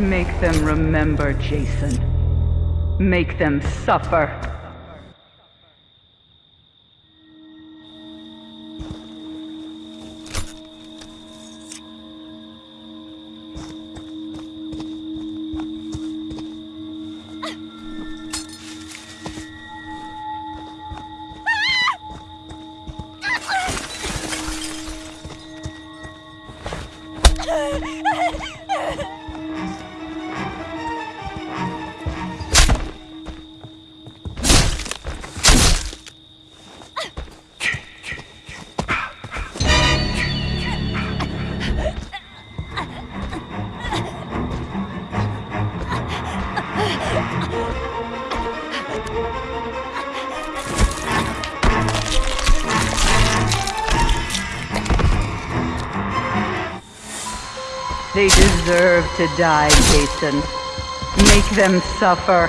Make them remember, Jason. Make them suffer. They deserve to die, Jason. Make them suffer.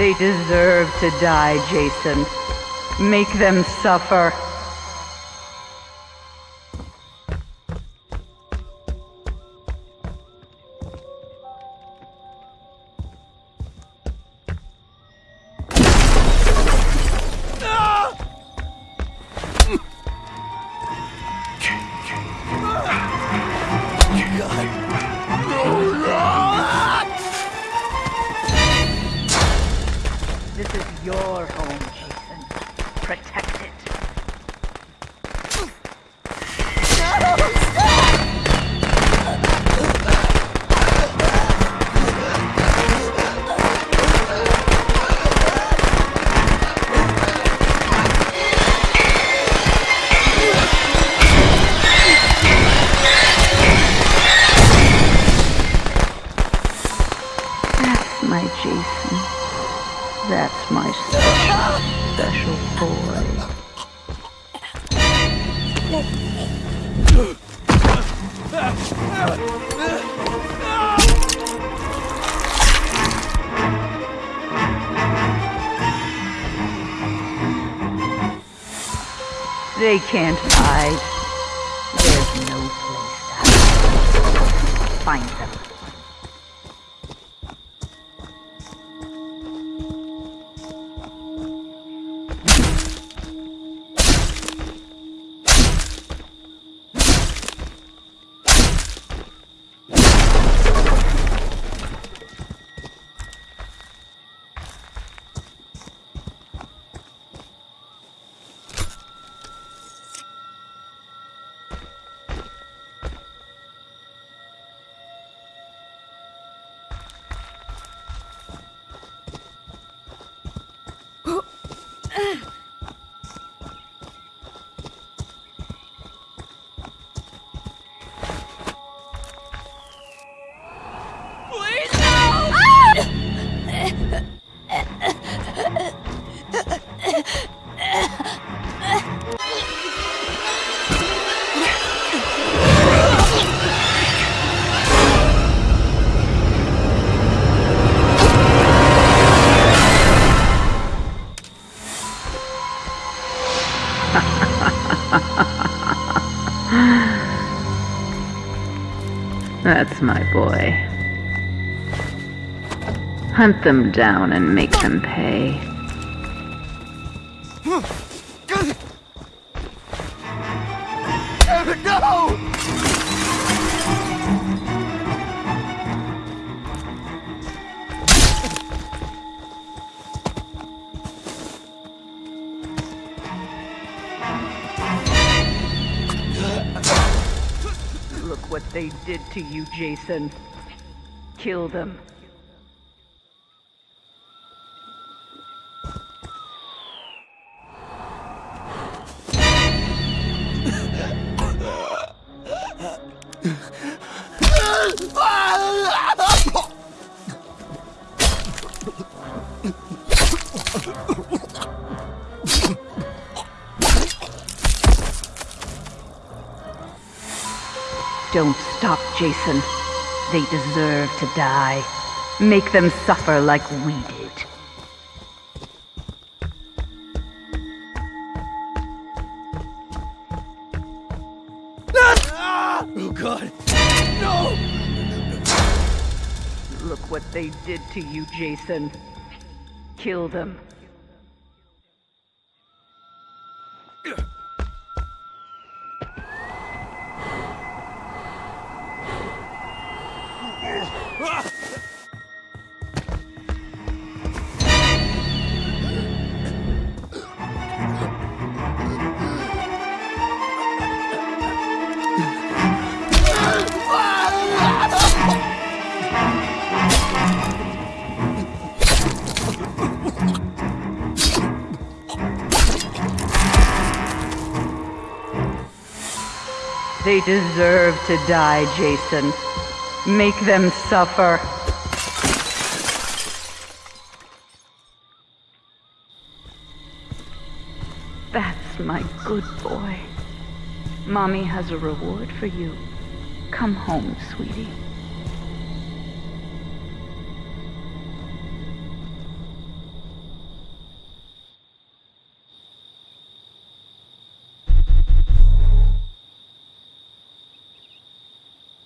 They deserve to die, Jason. Make them suffer. Special, boy. They can't hide. There's no place to hide. Find them. That's my boy. Hunt them down and make them pay. What they did to you, Jason. Kill them. Don't stop, Jason. They deserve to die. Make them suffer like we did. Oh god! No! Look what they did to you, Jason. Kill them. They deserve to die, Jason. Make them suffer. That's my good boy. Mommy has a reward for you. Come home, sweetie.